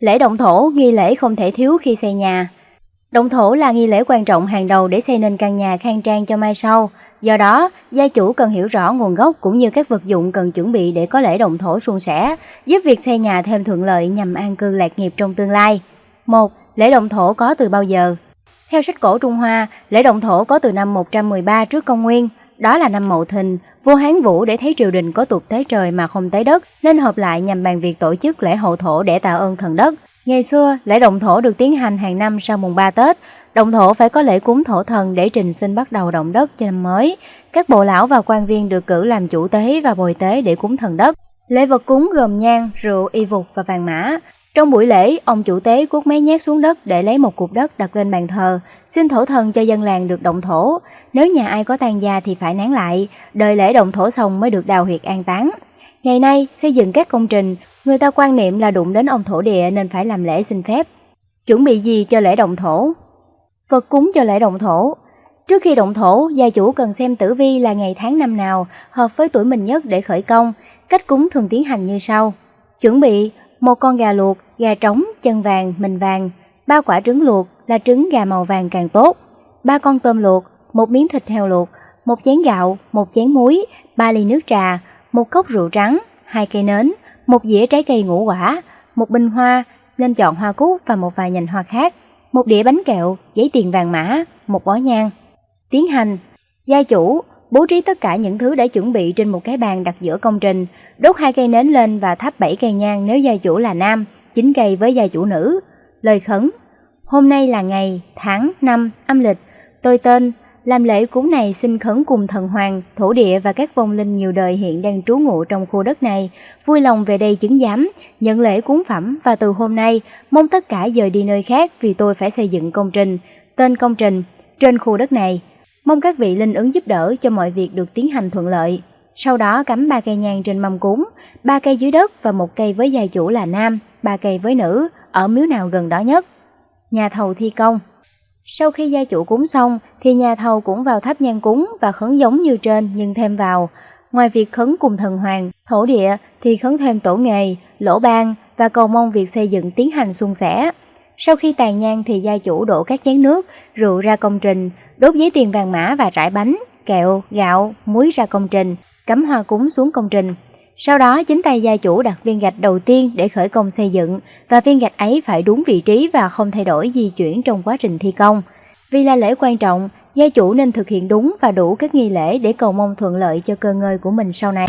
Lễ động thổ, nghi lễ không thể thiếu khi xây nhà. Động thổ là nghi lễ quan trọng hàng đầu để xây nên căn nhà khang trang cho mai sau. Do đó, gia chủ cần hiểu rõ nguồn gốc cũng như các vật dụng cần chuẩn bị để có lễ động thổ suôn sẻ, giúp việc xây nhà thêm thuận lợi nhằm an cư lạc nghiệp trong tương lai. 1. Lễ động thổ có từ bao giờ? Theo sách cổ Trung Hoa, lễ động thổ có từ năm 113 trước công nguyên, đó là năm Mậu Thìn, vua Hán Vũ để thấy triều đình có tục tế trời mà không tế đất, nên hợp lại nhằm bàn việc tổ chức lễ hậu thổ để tạ ơn thần đất. Ngày xưa, lễ động thổ được tiến hành hàng năm sau mùng 3 Tết. Động thổ phải có lễ cúng thổ thần để trình xin bắt đầu động đất cho năm mới. Các bộ lão và quan viên được cử làm chủ tế và bồi tế để cúng thần đất. Lễ vật cúng gồm nhang, rượu, y phục và vàng mã. Trong buổi lễ, ông chủ tế cuốc mấy nhát xuống đất để lấy một cục đất đặt lên bàn thờ, xin thổ thần cho dân làng được động thổ. Nếu nhà ai có tàn gia thì phải nán lại, đợi lễ động thổ xong mới được đào huyệt an táng. Ngày nay, xây dựng các công trình, người ta quan niệm là đụng đến ông thổ địa nên phải làm lễ xin phép. Chuẩn bị gì cho lễ động thổ? Vật cúng cho lễ động thổ Trước khi động thổ, gia chủ cần xem tử vi là ngày tháng năm nào hợp với tuổi mình nhất để khởi công. Cách cúng thường tiến hành như sau. Chuẩn bị một con gà luộc, gà trống, chân vàng, mình vàng, ba quả trứng luộc là trứng gà màu vàng càng tốt, ba con tôm luộc, một miếng thịt heo luộc, một chén gạo, một chén muối, ba ly nước trà, một cốc rượu trắng, hai cây nến, một dĩa trái cây ngũ quả, một bình hoa, nên chọn hoa cúc và một vài nhành hoa khác, một đĩa bánh kẹo, giấy tiền vàng mã, một bó nhang. Tiến hành, gia chủ bố trí tất cả những thứ đã chuẩn bị trên một cái bàn đặt giữa công trình, đốt hai cây nến lên và thắp bảy cây nhang nếu gia chủ là nam, chín cây với gia chủ nữ. Lời khấn Hôm nay là ngày, tháng, năm, âm lịch, tôi tên, làm lễ cúng này xin khấn cùng thần hoàng, thổ địa và các vong linh nhiều đời hiện đang trú ngụ trong khu đất này, vui lòng về đây chứng giám, nhận lễ cúng phẩm và từ hôm nay mong tất cả dời đi nơi khác vì tôi phải xây dựng công trình, tên công trình, trên khu đất này. Mong các vị linh ứng giúp đỡ cho mọi việc được tiến hành thuận lợi. Sau đó cắm ba cây nhang trên mâm cúng, ba cây dưới đất và một cây với gia chủ là nam, ba cây với nữ, ở miếu nào gần đó nhất. Nhà thầu thi công Sau khi gia chủ cúng xong thì nhà thầu cũng vào tháp nhang cúng và khấn giống như trên nhưng thêm vào. Ngoài việc khấn cùng thần hoàng, thổ địa thì khấn thêm tổ nghề, lỗ ban và cầu mong việc xây dựng tiến hành suôn sẻ. Sau khi tàn nhang thì gia chủ đổ các chén nước, rượu ra công trình, đốt giấy tiền vàng mã và trải bánh, kẹo, gạo, muối ra công trình, cắm hoa cúng xuống công trình. Sau đó chính tay gia chủ đặt viên gạch đầu tiên để khởi công xây dựng và viên gạch ấy phải đúng vị trí và không thay đổi di chuyển trong quá trình thi công. Vì là lễ quan trọng, gia chủ nên thực hiện đúng và đủ các nghi lễ để cầu mong thuận lợi cho cơ ngơi của mình sau này.